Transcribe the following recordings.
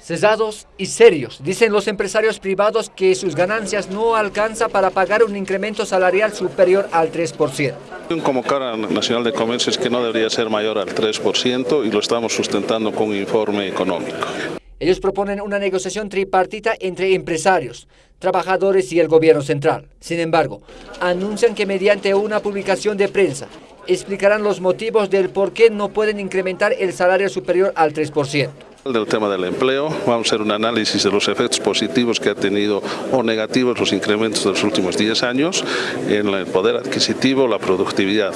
Cesados y serios, dicen los empresarios privados que sus ganancias no alcanzan para pagar un incremento salarial superior al 3%. Como Cámara Nacional de Comercio es que no debería ser mayor al 3% y lo estamos sustentando con un informe económico. Ellos proponen una negociación tripartita entre empresarios, trabajadores y el gobierno central. Sin embargo, anuncian que mediante una publicación de prensa explicarán los motivos del por qué no pueden incrementar el salario superior al 3% del tema del empleo, vamos a hacer un análisis de los efectos positivos que ha tenido o negativos los incrementos de los últimos 10 años en el poder adquisitivo, la productividad.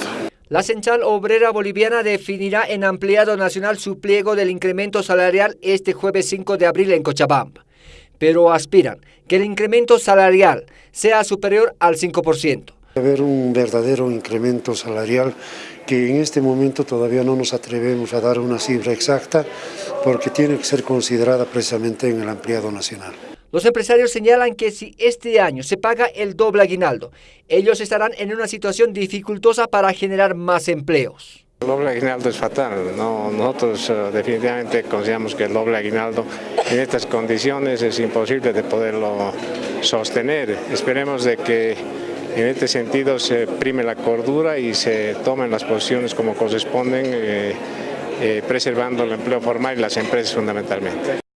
La Central Obrera Boliviana definirá en ampliado nacional su pliego del incremento salarial este jueves 5 de abril en Cochabamba, pero aspiran que el incremento salarial sea superior al 5% haber un verdadero incremento salarial que en este momento todavía no nos atrevemos a dar una cifra exacta porque tiene que ser considerada precisamente en el ampliado nacional. Los empresarios señalan que si este año se paga el doble aguinaldo, ellos estarán en una situación dificultosa para generar más empleos. El doble aguinaldo es fatal, nosotros eh, definitivamente consideramos que el doble aguinaldo en estas condiciones es imposible de poderlo sostener. Esperemos de que en este sentido se prime la cordura y se tomen las posiciones como corresponden, eh, eh, preservando el empleo formal y las empresas fundamentalmente.